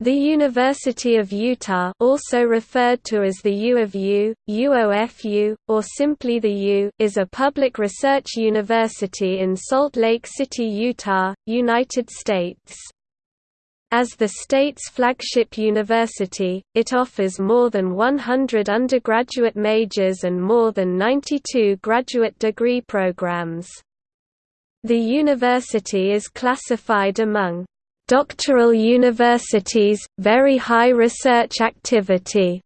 The University of Utah also referred to as the U of U, UOFU, or simply the U is a public research university in Salt Lake City, Utah, United States. As the state's flagship university, it offers more than 100 undergraduate majors and more than 92 graduate degree programs. The university is classified among doctoral universities, very high research activity,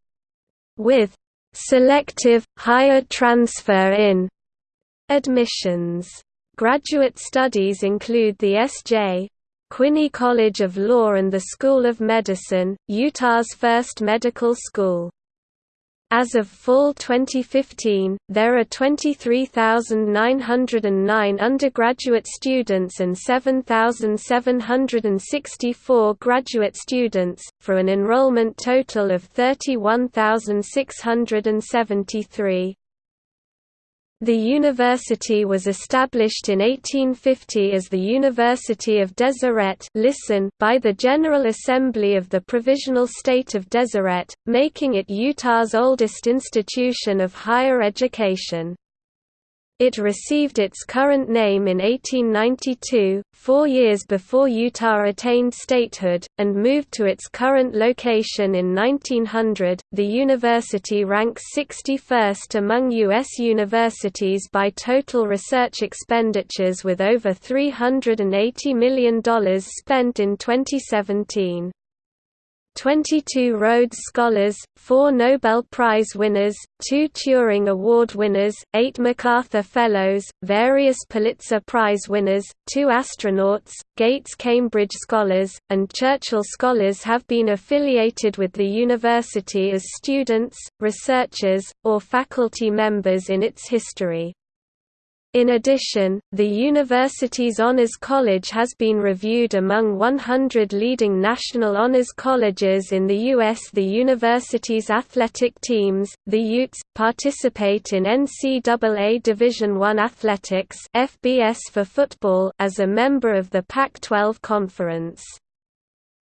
with selective, higher transfer in admissions. Graduate studies include the S.J. Quinney College of Law and the School of Medicine, Utah's first medical school. As of fall 2015, there are 23,909 undergraduate students and 7,764 graduate students, for an enrollment total of 31,673. The university was established in 1850 as the University of Deseret listen by the General Assembly of the Provisional State of Deseret, making it Utah's oldest institution of higher education. It received its current name in 1892, four years before Utah attained statehood, and moved to its current location in 1900. The university ranks 61st among U.S. universities by total research expenditures with over $380 million spent in 2017. 22 Rhodes Scholars, 4 Nobel Prize winners, 2 Turing Award winners, 8 MacArthur Fellows, various Pulitzer Prize winners, 2 astronauts, Gates Cambridge Scholars, and Churchill Scholars have been affiliated with the university as students, researchers, or faculty members in its history. In addition, the university's Honors College has been reviewed among 100 leading national honors colleges in the U.S. The university's athletic teams, the Utes, participate in NCAA Division I athletics FBS for football as a member of the Pac-12 Conference.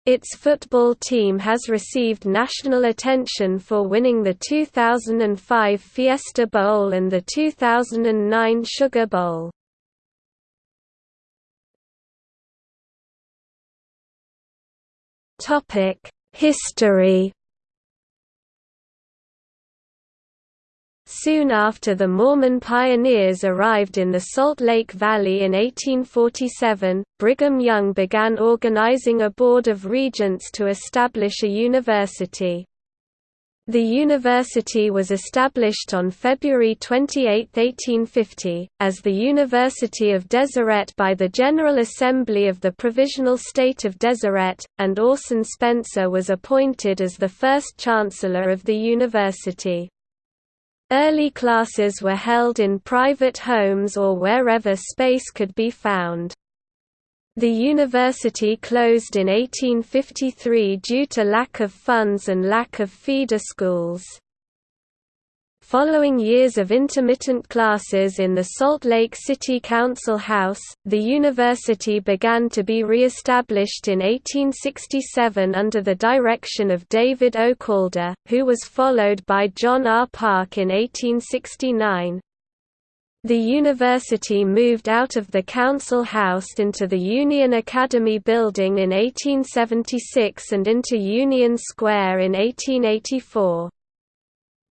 Its football team has received national attention for winning the 2005 Fiesta Bowl and the 2009 Sugar Bowl. History Soon after the Mormon pioneers arrived in the Salt Lake Valley in 1847, Brigham Young began organizing a board of regents to establish a university. The university was established on February 28, 1850, as the University of Deseret by the General Assembly of the Provisional State of Deseret, and Orson Spencer was appointed as the first chancellor of the university. Early classes were held in private homes or wherever space could be found. The university closed in 1853 due to lack of funds and lack of feeder schools. Following years of intermittent classes in the Salt Lake City Council House, the university began to be re-established in 1867 under the direction of David O. Calder, who was followed by John R. Park in 1869. The university moved out of the council house into the Union Academy building in 1876 and into Union Square in 1884.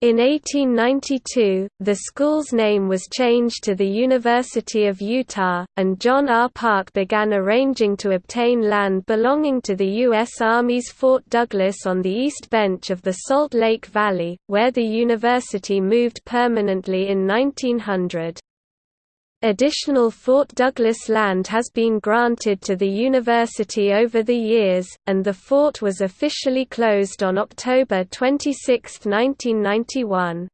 In 1892, the school's name was changed to the University of Utah, and John R. Park began arranging to obtain land belonging to the U.S. Army's Fort Douglas on the east bench of the Salt Lake Valley, where the university moved permanently in 1900. Additional Fort Douglas land has been granted to the university over the years, and the fort was officially closed on October 26, 1991.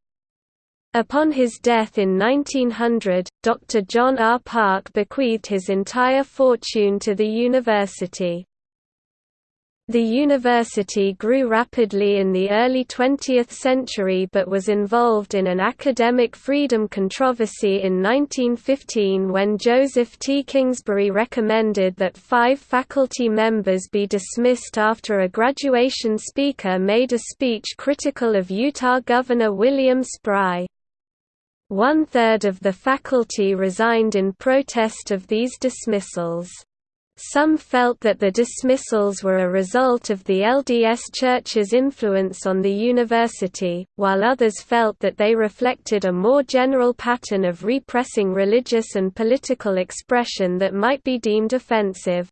Upon his death in 1900, Dr. John R. Park bequeathed his entire fortune to the university. The university grew rapidly in the early 20th century but was involved in an academic freedom controversy in 1915 when Joseph T. Kingsbury recommended that five faculty members be dismissed after a graduation speaker made a speech critical of Utah Governor William Spry. One-third of the faculty resigned in protest of these dismissals. Some felt that the dismissals were a result of the LDS Church's influence on the university, while others felt that they reflected a more general pattern of repressing religious and political expression that might be deemed offensive.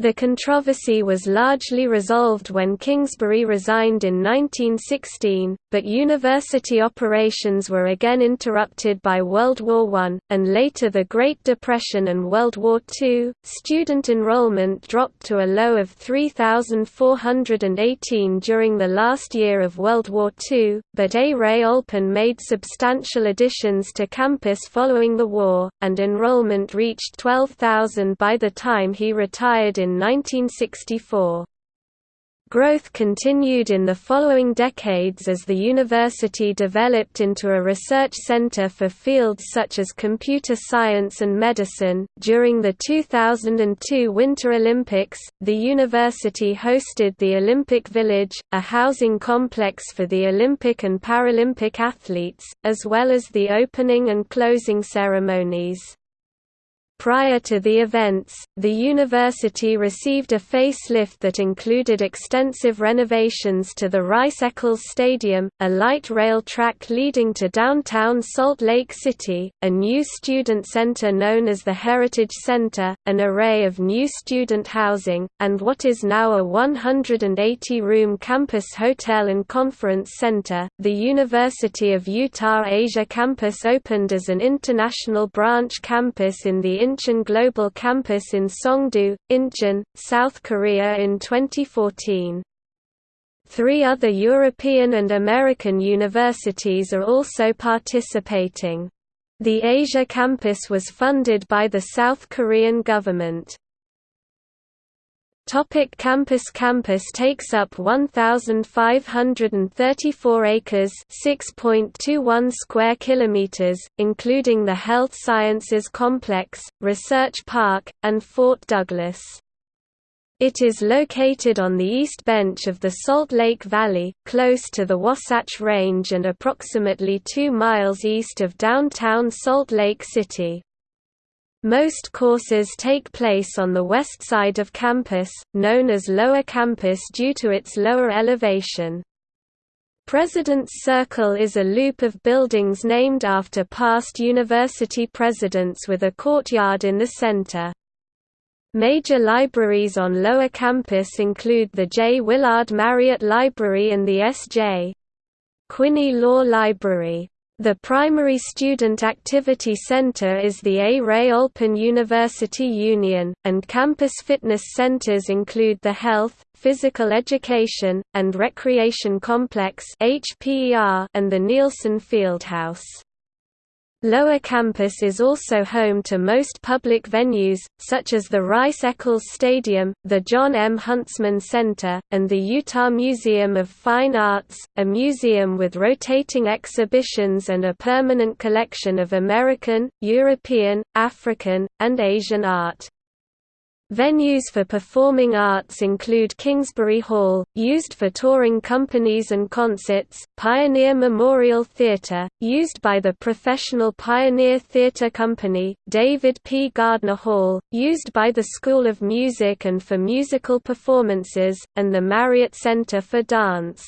The controversy was largely resolved when Kingsbury resigned in 1916, but university operations were again interrupted by World War I, and later the Great Depression and World War II. Student enrollment dropped to a low of 3,418 during the last year of World War II, but A. Ray Olpin made substantial additions to campus following the war, and enrollment reached 12,000 by the time he retired in 1964. Growth continued in the following decades as the university developed into a research center for fields such as computer science and medicine. During the 2002 Winter Olympics, the university hosted the Olympic Village, a housing complex for the Olympic and Paralympic athletes, as well as the opening and closing ceremonies. Prior to the events, the university received a facelift that included extensive renovations to the Rice-Eccles Stadium, a light rail track leading to downtown Salt Lake City, a new student center known as the Heritage Center, an array of new student housing, and what is now a 180-room campus hotel and conference center. The University of Utah Asia campus opened as an international branch campus in the Incheon Global Campus in Songdo, Incheon, South Korea in 2014. Three other European and American universities are also participating. The Asia campus was funded by the South Korean government. Topic campus Campus takes up 1534 acres, 6.21 square kilometers, including the Health Sciences Complex, Research Park, and Fort Douglas. It is located on the east bench of the Salt Lake Valley, close to the Wasatch Range and approximately 2 miles east of downtown Salt Lake City. Most courses take place on the west side of campus, known as Lower Campus due to its lower elevation. President's Circle is a loop of buildings named after past university presidents with a courtyard in the center. Major libraries on Lower Campus include the J. Willard Marriott Library and the S.J. Quinney Law Library. The primary student activity center is the A. Ray Olpin University Union, and campus fitness centers include the Health, Physical Education, and Recreation Complex and the Nielsen Fieldhouse. Lower Campus is also home to most public venues, such as the Rice-Eccles Stadium, the John M. Huntsman Center, and the Utah Museum of Fine Arts, a museum with rotating exhibitions and a permanent collection of American, European, African, and Asian art. Venues for performing arts include Kingsbury Hall, used for touring companies and concerts, Pioneer Memorial Theatre, used by the Professional Pioneer Theatre Company, David P. Gardner Hall, used by the School of Music and for musical performances, and the Marriott Center for Dance.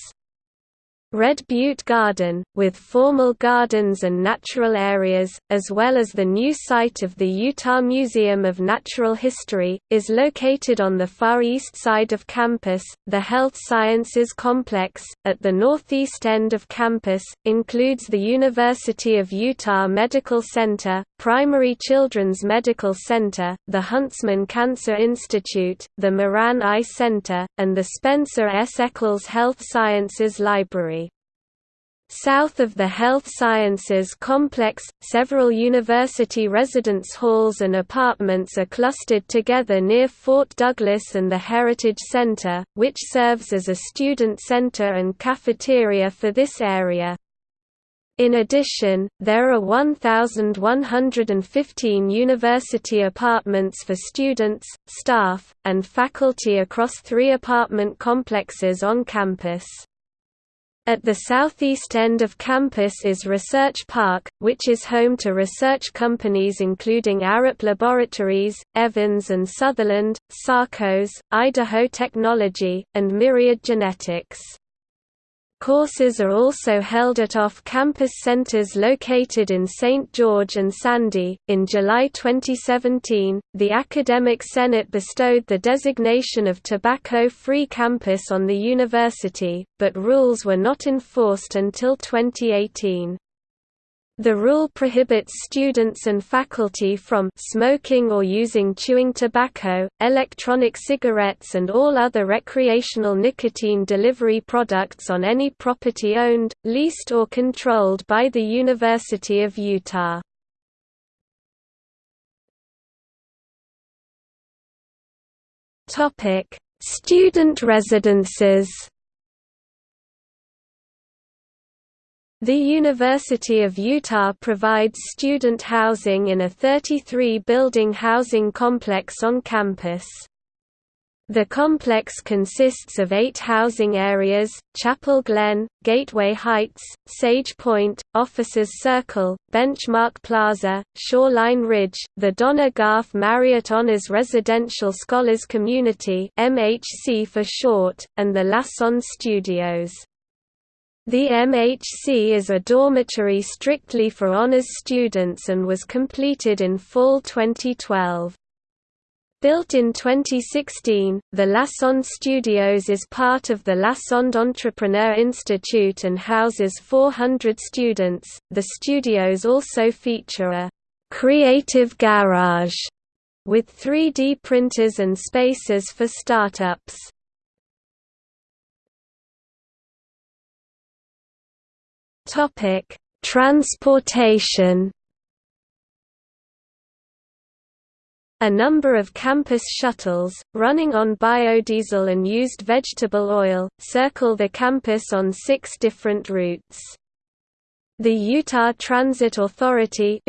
Red Butte Garden, with formal gardens and natural areas, as well as the new site of the Utah Museum of Natural History, is located on the far east side of campus. The Health Sciences Complex, at the northeast end of campus, includes the University of Utah Medical Center, Primary Children's Medical Center, the Huntsman Cancer Institute, the Moran Eye Center, and the Spencer S. Eccles Health Sciences Library. South of the Health Sciences Complex, several university residence halls and apartments are clustered together near Fort Douglas and the Heritage Center, which serves as a student center and cafeteria for this area. In addition, there are 1,115 university apartments for students, staff, and faculty across three apartment complexes on campus. At the southeast end of campus is Research Park, which is home to research companies including Arup Laboratories, Evans and Sutherland, Sarcos, Idaho Technology, and Myriad Genetics. Courses are also held at off-campus centers located in St. George and Sandy. In July 2017, the Academic Senate bestowed the designation of tobacco-free campus on the university, but rules were not enforced until 2018. The rule prohibits students and faculty from smoking or using chewing tobacco, electronic cigarettes and all other recreational nicotine delivery products on any property owned, leased or controlled by the University of Utah. Student residences The University of Utah provides student housing in a 33-building housing complex on campus. The complex consists of eight housing areas, Chapel Glen, Gateway Heights, Sage Point, Officers Circle, Benchmark Plaza, Shoreline Ridge, the Donna Marriott Honors Residential Scholars Community MHC for short, and the Lassonde Studios. The MHC is a dormitory strictly for honors students and was completed in fall 2012. Built in 2016, the Lassonde Studios is part of the Lassonde Entrepreneur Institute and houses 400 students. The studios also feature a creative garage with 3D printers and spaces for startups. Topic: Transportation. A number of campus shuttles, running on biodiesel and used vegetable oil, circle the campus on six different routes. The Utah Transit Authority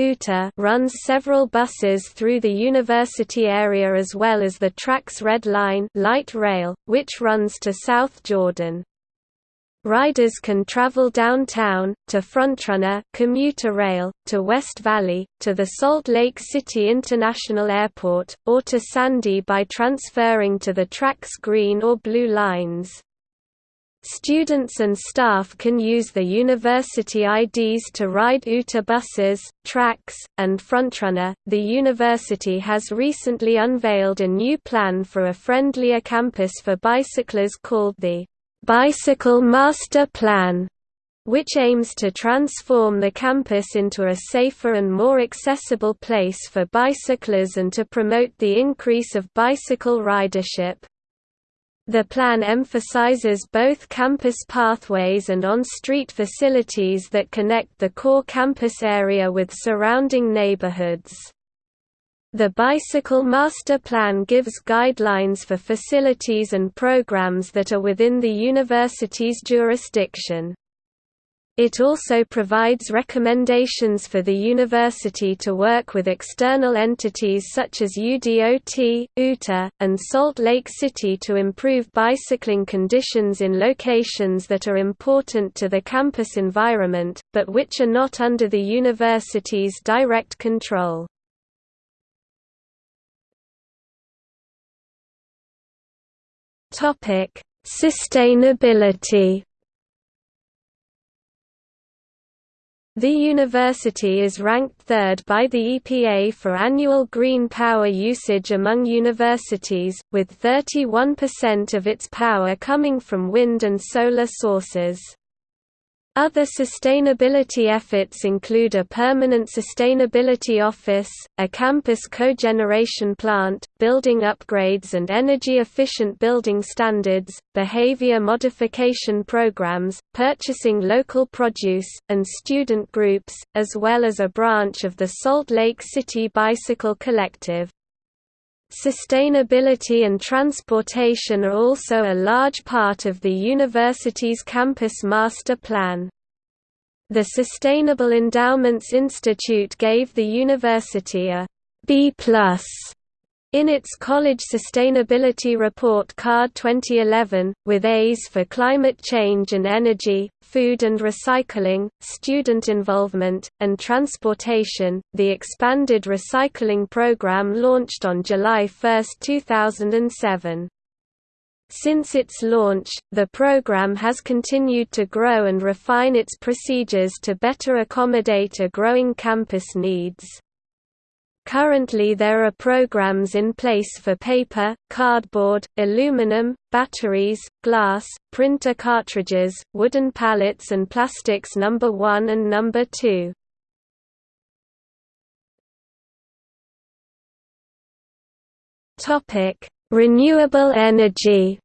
runs several buses through the university area as well as the TRAX Red Line light rail, which runs to South Jordan. Riders can travel downtown, to Frontrunner commuter rail, to West Valley, to the Salt Lake City International Airport, or to Sandy by transferring to the TRAX green or blue lines. Students and staff can use the university IDs to ride UTA buses, TRAX, and Frontrunner. The university has recently unveiled a new plan for a friendlier campus for bicyclers called the Bicycle Master Plan, which aims to transform the campus into a safer and more accessible place for bicyclers and to promote the increase of bicycle ridership. The plan emphasizes both campus pathways and on-street facilities that connect the core campus area with surrounding neighborhoods. The Bicycle Master Plan gives guidelines for facilities and programs that are within the university's jurisdiction. It also provides recommendations for the university to work with external entities such as UDOT, UTA, and Salt Lake City to improve bicycling conditions in locations that are important to the campus environment, but which are not under the university's direct control. Topic: Sustainability. The university is ranked third by the EPA for annual green power usage among universities, with 31% of its power coming from wind and solar sources. Other sustainability efforts include a permanent sustainability office, a campus cogeneration plant, building upgrades and energy-efficient building standards, behavior modification programs, purchasing local produce, and student groups, as well as a branch of the Salt Lake City Bicycle Collective. Sustainability and transportation are also a large part of the university's campus master plan. The Sustainable Endowments Institute gave the university a B+ in its College Sustainability Report Card 2011, with A's for climate change and energy, food and recycling, student involvement, and transportation, the expanded recycling program launched on July 1, 2007. Since its launch, the program has continued to grow and refine its procedures to better accommodate a growing campus needs. Currently there are programs in place for paper, cardboard, aluminum, batteries, glass, printer cartridges, wooden pallets and plastics number 1 and number 2. Topic: Renewable energy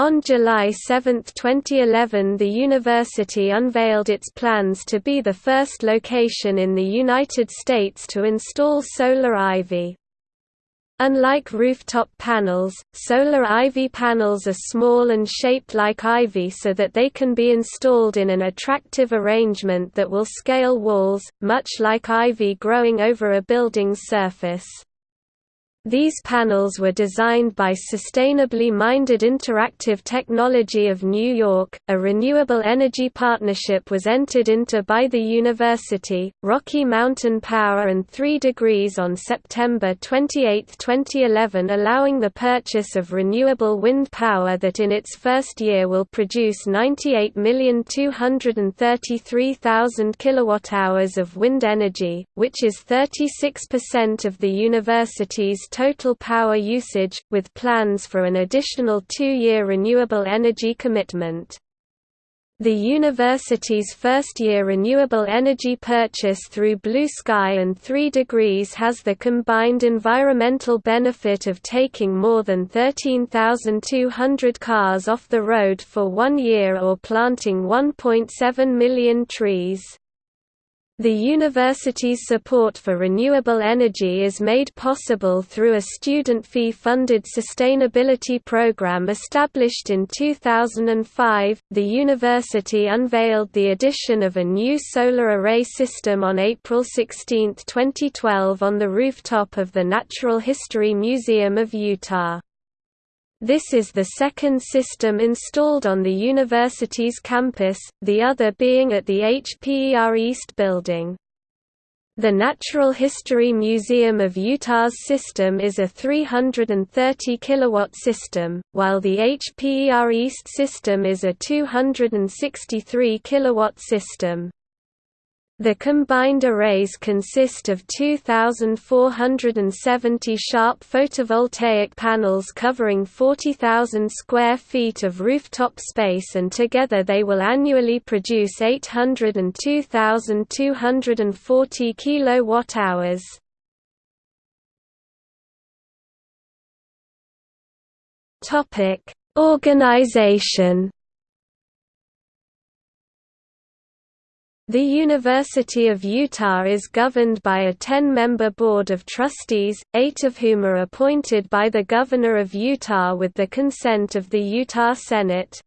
On July 7, 2011 the university unveiled its plans to be the first location in the United States to install solar ivy. Unlike rooftop panels, solar ivy panels are small and shaped like ivy so that they can be installed in an attractive arrangement that will scale walls, much like ivy growing over a building's surface. These panels were designed by Sustainably Minded Interactive Technology of New York. A renewable energy partnership was entered into by the university, Rocky Mountain Power and 3 Degrees on September 28, 2011, allowing the purchase of renewable wind power that in its first year will produce 98,233,000 kilowatt-hours of wind energy, which is 36% of the university's total power usage, with plans for an additional two-year renewable energy commitment. The university's first-year renewable energy purchase through Blue Sky and 3 Degrees has the combined environmental benefit of taking more than 13,200 cars off the road for one year or planting 1.7 million trees. The university's support for renewable energy is made possible through a student fee-funded sustainability program established in 2005. The university unveiled the addition of a new solar array system on April 16, 2012 on the rooftop of the Natural History Museum of Utah. This is the second system installed on the university's campus, the other being at the HPER East building. The Natural History Museum of Utah's system is a 330 kilowatt system, while the HPER East system is a 263 kilowatt system. The combined arrays consist of 2,470 sharp photovoltaic panels covering 40,000 square feet of rooftop space and together they will annually produce 802,240 kilowatt-hours. Organization The University of Utah is governed by a 10-member board of trustees, eight of whom are appointed by the Governor of Utah with the consent of the Utah Senate.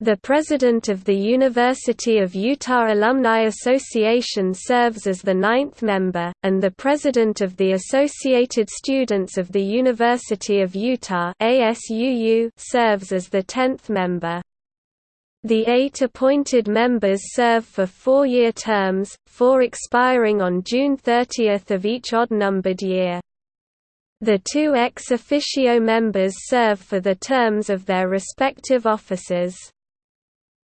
The president of the University of Utah Alumni Association serves as the ninth member, and the president of the Associated Students of the University of Utah serves as the tenth member. The eight appointed members serve for four-year terms, four expiring on June 30 of each odd-numbered year. The two ex officio members serve for the terms of their respective offices.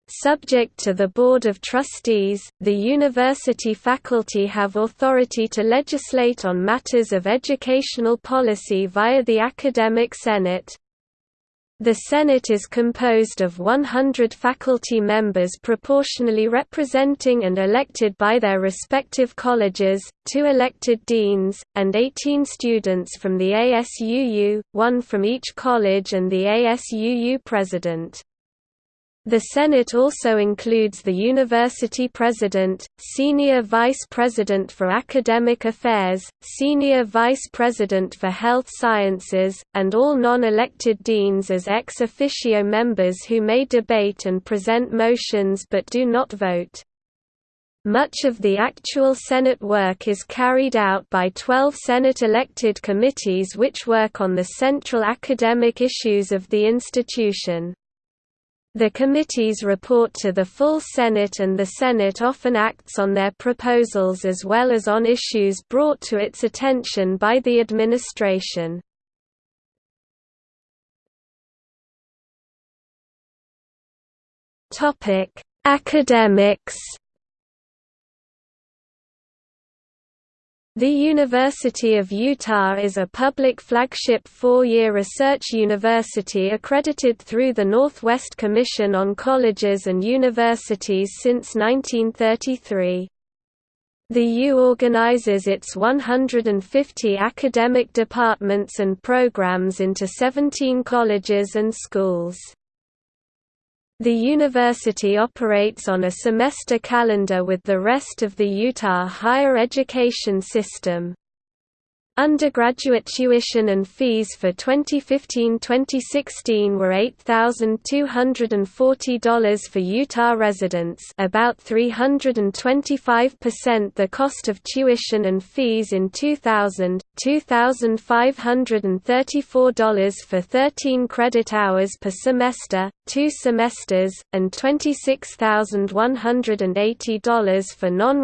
Subject to the Board of Trustees, the university faculty have authority to legislate on matters of educational policy via the Academic Senate. The Senate is composed of 100 faculty members proportionally representing and elected by their respective colleges, two elected deans, and 18 students from the ASUU, one from each college and the ASUU president. The Senate also includes the University President, Senior Vice President for Academic Affairs, Senior Vice President for Health Sciences, and all non-elected deans as ex officio members who may debate and present motions but do not vote. Much of the actual Senate work is carried out by 12 Senate-elected committees which work on the central academic issues of the institution. The committees report to the full Senate and the Senate often acts on their proposals as well as on issues brought to its attention by the administration. Academics The University of Utah is a public flagship four-year research university accredited through the Northwest Commission on Colleges and Universities since 1933. The U organizes its 150 academic departments and programs into 17 colleges and schools. The university operates on a semester calendar with the rest of the Utah higher education system. Undergraduate tuition and fees for 2015-2016 were $8,240 for Utah residents about 325% the cost of tuition and fees in 2000, $2,534 for 13 credit hours per semester, two semesters, and $26,180 for non